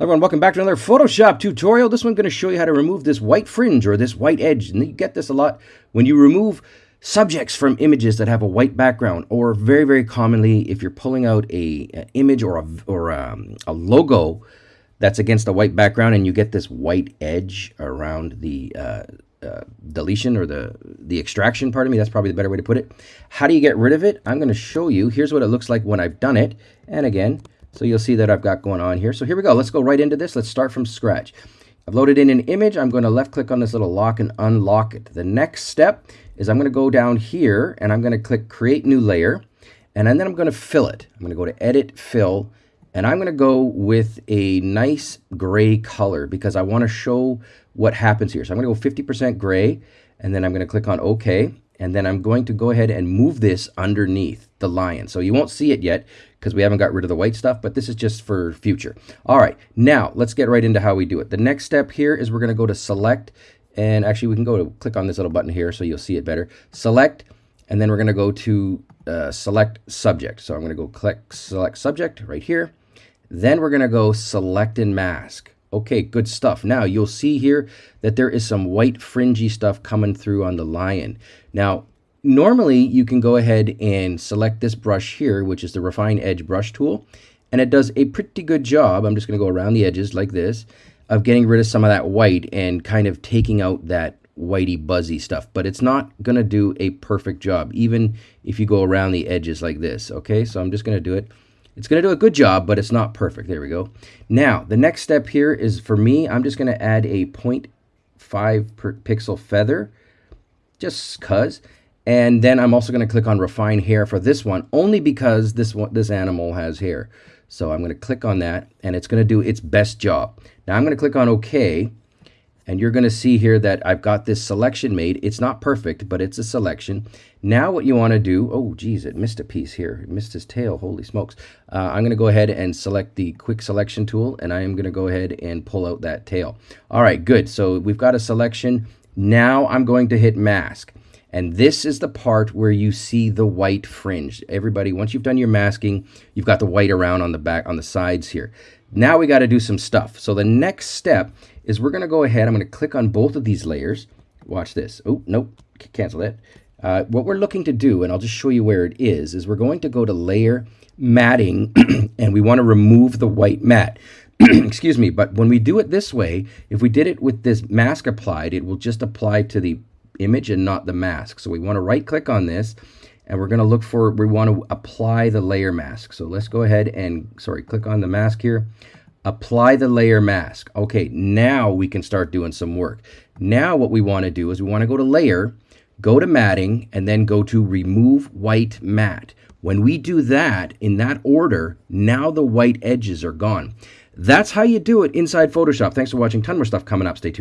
Everyone, welcome back to another Photoshop tutorial. This one's going to show you how to remove this white fringe or this white edge. And you get this a lot when you remove subjects from images that have a white background or very, very commonly if you're pulling out a, image or, a, or a, um, a logo that's against a white background and you get this white edge around the uh, uh, deletion or the, the extraction part of me. That's probably the better way to put it. How do you get rid of it? I'm going to show you. Here's what it looks like when I've done it. And again, so you'll see that I've got going on here. So here we go. Let's go right into this. Let's start from scratch. I've loaded in an image. I'm going to left click on this little lock and unlock it. The next step is I'm going to go down here and I'm going to click create new layer and then I'm going to fill it. I'm going to go to edit fill and I'm going to go with a nice gray color because I want to show what happens here. So I'm going to go 50% gray and then I'm going to click on OK and then I'm going to go ahead and move this underneath the lion. So you won't see it yet because we haven't got rid of the white stuff, but this is just for future. All right, now let's get right into how we do it. The next step here is we're gonna go to select, and actually we can go to click on this little button here so you'll see it better. Select, and then we're gonna go to uh, select subject. So I'm gonna go click select subject right here. Then we're gonna go select and mask. Okay, good stuff. Now you'll see here that there is some white fringy stuff coming through on the lion. Now, normally you can go ahead and select this brush here, which is the Refine Edge brush tool, and it does a pretty good job. I'm just going to go around the edges like this of getting rid of some of that white and kind of taking out that whitey buzzy stuff, but it's not going to do a perfect job, even if you go around the edges like this. Okay, so I'm just going to do it it's going to do a good job, but it's not perfect. There we go. Now, the next step here is for me, I'm just going to add a 0.5 per pixel feather, just cuz. And then I'm also going to click on refine hair for this one, only because this one, this animal has hair. So I'm going to click on that, and it's going to do its best job. Now I'm going to click on OK, and you're going to see here that I've got this selection made. It's not perfect, but it's a selection. Now what you want to do, oh geez, it missed a piece here. It missed his tail, holy smokes. Uh, I'm going to go ahead and select the quick selection tool, and I am going to go ahead and pull out that tail. All right, good. So we've got a selection. Now I'm going to hit mask. And this is the part where you see the white fringe. Everybody, once you've done your masking, you've got the white around on the back, on the sides here. Now we got to do some stuff. So the next step is we're going to go ahead. I'm going to click on both of these layers. Watch this. Oh, nope. Cancel that. Uh, what we're looking to do, and I'll just show you where it is, is we're going to go to layer matting and we want to remove the white matte. Excuse me, but when we do it this way, if we did it with this mask applied, it will just apply to the image and not the mask. So we want to right click on this and we're going to look for, we want to apply the layer mask. So let's go ahead and, sorry, click on the mask here. Apply the layer mask. Okay, now we can start doing some work. Now what we want to do is we want to go to layer, go to matting, and then go to remove white matte. When we do that in that order, now the white edges are gone. That's how you do it inside Photoshop. Thanks for watching. Ton more stuff coming up. Stay tuned.